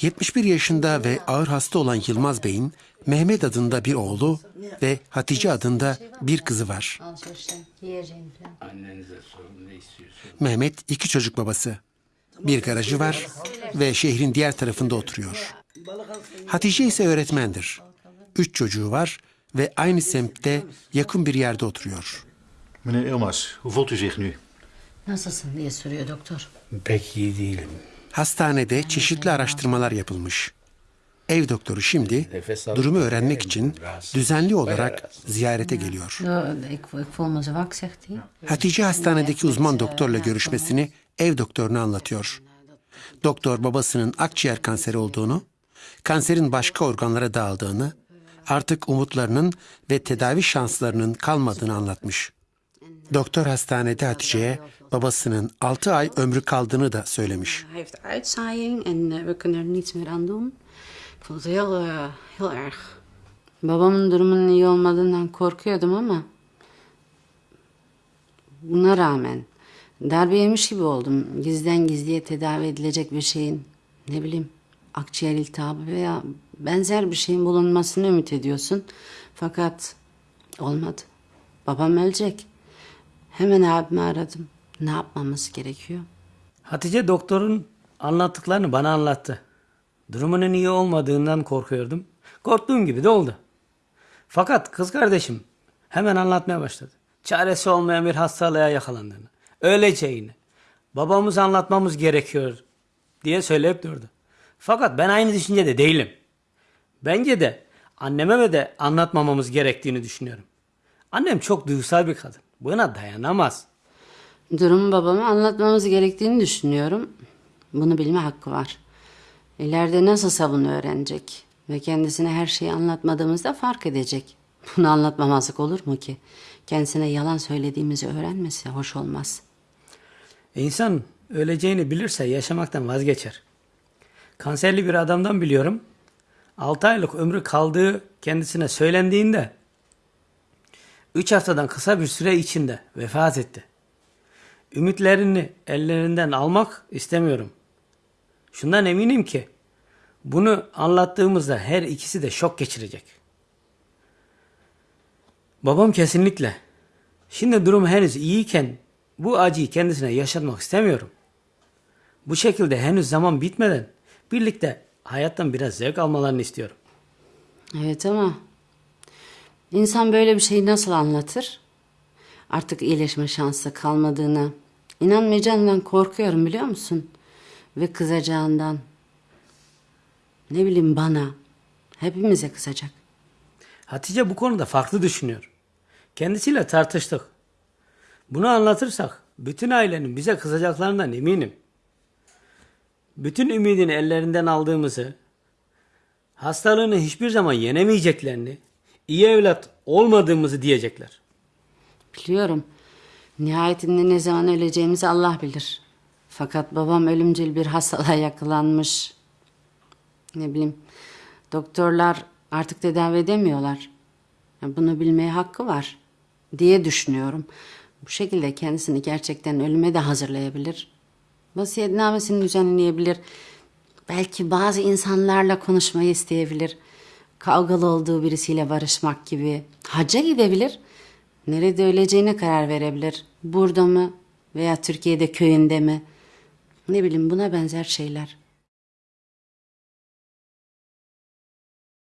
71 yaşında ve ağır hasta olan Yılmaz Bey'in Mehmet adında bir oğlu ve Hatice adında bir kızı var. Mehmet iki çocuk babası. Bir garajı var ve şehrin diğer tarafında oturuyor. Hatice ise öğretmendir. Üç çocuğu var ve aynı semtte yakın bir yerde oturuyor. Meneer Ilmaz, hoe voelt u zich nu? Nasılsın diye soruyor doktor. Pek iyi değilim. Hastanede çeşitli araştırmalar yapılmış. Ev doktoru şimdi durumu öğrenmek için düzenli olarak ziyarete geliyor. Hatice hastanedeki uzman doktorla görüşmesini ev doktoruna anlatıyor. Doktor babasının akciğer kanseri olduğunu, kanserin başka organlara dağıldığını, artık umutlarının ve tedavi şanslarının kalmadığını anlatmış. Doktor hastanede Hatice'ye babasının 6 ay ömrü kaldığını da söylemiş. Babamın durumunun iyi olmadığından korkuyordum ama buna rağmen darbe yemiş gibi oldum. Gizden gizliye tedavi edilecek bir şeyin ne bileyim akciğer iltihabı veya benzer bir şeyin bulunmasını ümit ediyorsun. Fakat olmadı. Babam ölecek. Hemen abimi aradım. Ne yapmamız gerekiyor? Hatice doktorun anlattıklarını bana anlattı. Durumunun iyi olmadığından korkuyordum. Korktuğum gibi de oldu. Fakat kız kardeşim hemen anlatmaya başladı. Çaresi olmayan bir hastalığa yakalandığını, öleceğini, babamız anlatmamız gerekiyor diye söyleyip durdu. Fakat ben aynı düşüncede değilim. Bence de anneme de anlatmamamız gerektiğini düşünüyorum. Annem çok duygusal bir kadın. Buna dayanamaz. Durumu babama anlatmamız gerektiğini düşünüyorum. Bunu bilme hakkı var. İleride nasılsa bunu öğrenecek. Ve kendisine her şeyi anlatmadığımızda fark edecek. Bunu anlatmamazlık olur mu ki? Kendisine yalan söylediğimizi öğrenmesi hoş olmaz. İnsan öleceğini bilirse yaşamaktan vazgeçer. Kanserli bir adamdan biliyorum. 6 aylık ömrü kaldığı kendisine söylendiğinde 3 haftadan kısa bir süre içinde vefat etti. Ümitlerini ellerinden almak istemiyorum. Şundan eminim ki bunu anlattığımızda her ikisi de şok geçirecek. Babam kesinlikle. Şimdi durum henüz iyiyken bu acıyı kendisine yaşatmak istemiyorum. Bu şekilde henüz zaman bitmeden birlikte hayattan biraz zevk almalarını istiyorum. Evet ama insan böyle bir şeyi nasıl anlatır? Artık iyileşme şansı kalmadığına, inanmayacağından korkuyorum biliyor musun? Ve kızacağından. Ne bileyim bana, hepimize kızacak. Hatice bu konuda farklı düşünüyor. Kendisiyle tartıştık. Bunu anlatırsak bütün ailenin bize kızacaklarından eminim. Bütün ümidini ellerinden aldığımızı, hastalığını hiçbir zaman yenemeyeceklerini, iyi evlat olmadığımızı diyecekler. Biliyorum. Nihayetinde ne zaman öleceğimizi Allah bilir. Fakat babam ölümcül bir hastalığa yakalanmış. Ne bileyim. Doktorlar artık tedavi edemiyorlar. Bunu bilmeye hakkı var diye düşünüyorum. Bu şekilde kendisini gerçekten ölüme de hazırlayabilir. Vasiyetnamesini düzenleyebilir. Belki bazı insanlarla konuşmayı isteyebilir. Kavgalı olduğu birisiyle barışmak gibi. Hacca gidebilir. Nerede öleceğine karar verebilir. Burada mı veya Türkiye'de köyünde mi? Ne bileyim buna benzer şeyler.